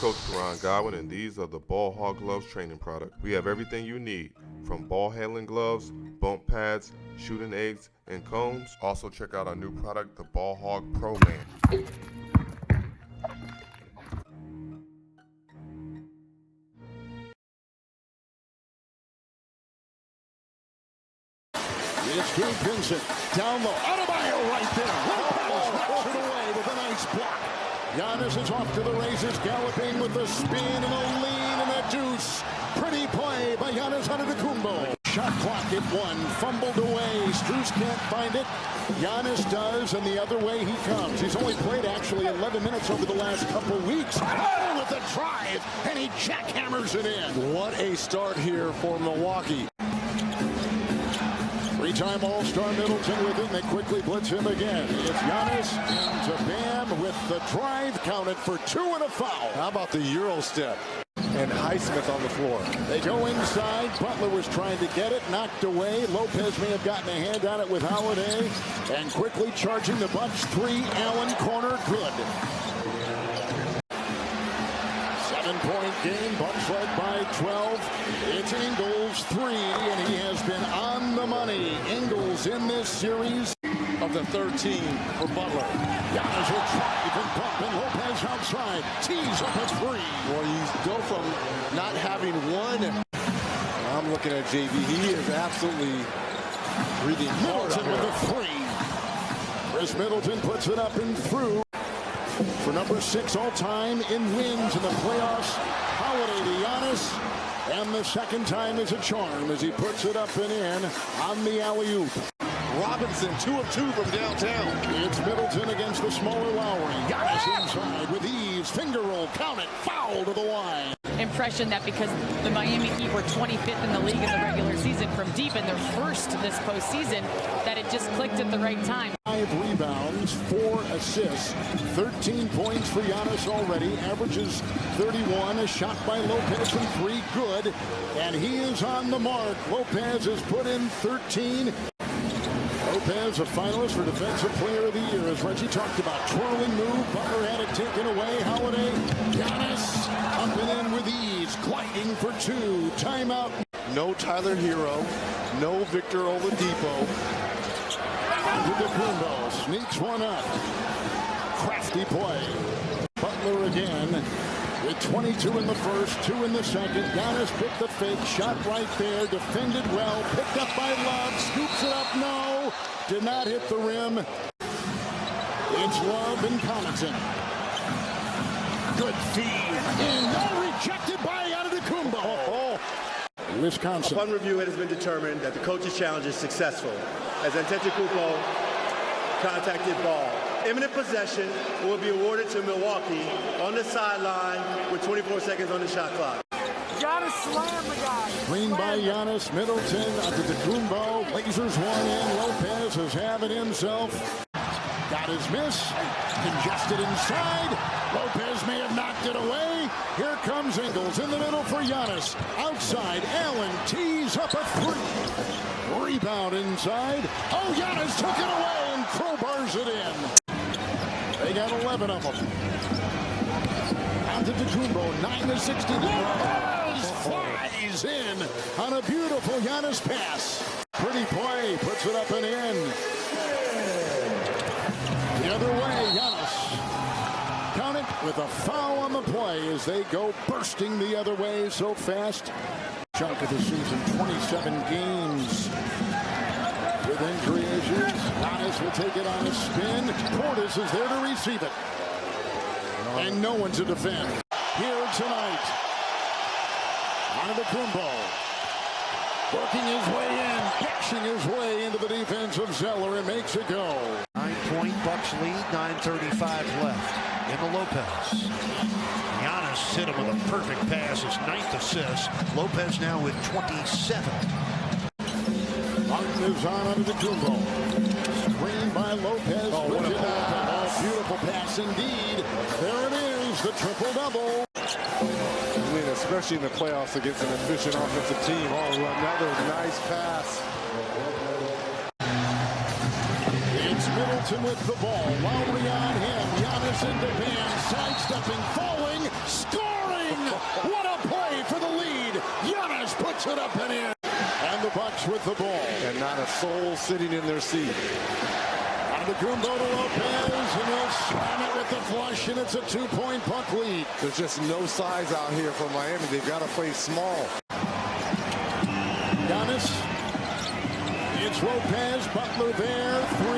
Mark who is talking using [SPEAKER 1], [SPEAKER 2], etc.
[SPEAKER 1] Coach Karan Godwin, and these are the Ball Hog Gloves training product. We have everything you need, from ball handling gloves, bump pads, shooting eggs, and cones. Also check out our new product, the Ball Hog Pro Man.
[SPEAKER 2] It's Gabe Vincent down low. Adebayo right there. Lopez knocks it away with a nice block. Giannis is off to the races, galloping with the spin and a lean and a deuce. Pretty play by Giannis Antetokounmpo. Shot clock at one, fumbled away. Strus can't find it. Giannis does, and the other way he comes. He's only played actually 11 minutes over the last couple weeks. Oh, with the drive, and he jackhammers it in.
[SPEAKER 3] What a start here for Milwaukee.
[SPEAKER 2] Three-time All-Star Middleton with it, and they quickly blitz him again. It's Giannis into Bam with the drive counted for two and a foul.
[SPEAKER 3] How about the Euro step? And Highsmith on the floor.
[SPEAKER 2] They go inside. Butler was trying to get it, knocked away. Lopez may have gotten a hand on it with Holiday. And quickly charging the bunch. three. Allen corner, good. Seven-point game. Bucks led by 12. It's Ingles three, and he has been on the money. Ingles in this series
[SPEAKER 3] of the 13 for Butler.
[SPEAKER 2] Giannis will drive and pump, and Lopez outside. Tees up a three.
[SPEAKER 3] Well, you go from not having one. I'm looking at JV. He is absolutely breathing hard
[SPEAKER 2] Middleton with a three. Khris Middleton puts it up and through for number six all-time in wins in the playoffs. Holiday to Giannis. And the second time is a charm as he puts it up and in on the alley-oop.
[SPEAKER 3] Robinson, two of two from downtown.
[SPEAKER 2] It's Middleton against the smaller Lowry. Giannis inside with ease. Finger roll, count it, foul to the line.
[SPEAKER 4] Impression that because the Miami Heat were 25th in the league in the regular season from deep in their first this postseason, that it just clicked at the right time.
[SPEAKER 2] Five rebounds, four assists, 13 points for Giannis already. Averages 31. A shot by Lopez from three, good. And he is on the mark. Lopez has put in 13. Lopez, a finalist for Defensive Player of the Year, as Reggie talked about. Twirling move, Butler had it taken away. Holiday, Giannis, up and in with ease, gliding for two. Timeout.
[SPEAKER 3] No Tyler Herro. no Victor Oladipo.
[SPEAKER 2] Antetokounmpo sneaks one up. Crafty play. Butler again. With 22 in the first, two in the second. Giannis picked the fake, shot right there, defended well, picked up by Love, scoops it up, no. Did not hit the rim. It's Love and Connaughton. Good feed. And no rejected by Antetokounmpo. Wisconsin.
[SPEAKER 5] Upon review, it has been determined that the coach's challenge is successful as Antetokounmpo contacted ball. Imminent possession will be awarded to Milwaukee on the sideline with 24 seconds on the shot clock.
[SPEAKER 6] Giannis slammed the guy.
[SPEAKER 2] Clean by Giannis, Middleton, Antetokounmpo, lasers one in. Lopez has have it himself. Got his miss. Congested inside. Lopez may have knocked it away. Here comes Ingles in the middle for Giannis. Outside, Allen tees up a three. Rebound inside. Oh, Giannis took it away and crowbars it in. They got 11 of them. Antetokounmpo, 9 to 60. Lopez flies in on a beautiful Giannis pass. Pretty play, puts it up and in. With a foul on the play as they go bursting the other way so fast. Chunk of the season, 27 games with injury issues. Giannis will take it on a spin. Portis is there to receive it. And no one to defend. Here tonight. Antetokounmpo. Working his way in. Catching his way into the defense of Zeller and makes it go.
[SPEAKER 7] Nine-point Bucks lead. 9.35 left in the Lopez. Giannis hit him with a perfect pass. His ninth assist. Lopez now with 27.
[SPEAKER 2] Martin is on under the Kumbo. Screen by Lopez.
[SPEAKER 3] Oh, what a
[SPEAKER 2] Puts it up.
[SPEAKER 3] pass.
[SPEAKER 2] Oh, beautiful pass indeed. There it is, the triple-double.
[SPEAKER 3] I mean, especially in the playoffs against an efficient offensive team. Oh, another nice pass.
[SPEAKER 2] Middleton with the ball. Lowry on him. Giannis in the pan. Sidestepping, falling, scoring. What a play for the lead. Giannis puts it up and in. And the Bucks with the ball.
[SPEAKER 3] And not a soul sitting in their seat.
[SPEAKER 2] On the groom, to Lopez, and he'll slam it with the flush, and it's a two-point puck lead.
[SPEAKER 3] There's just no size out here for Miami. They've got to play small.
[SPEAKER 2] Giannis. It's Lopez, Butler there, three.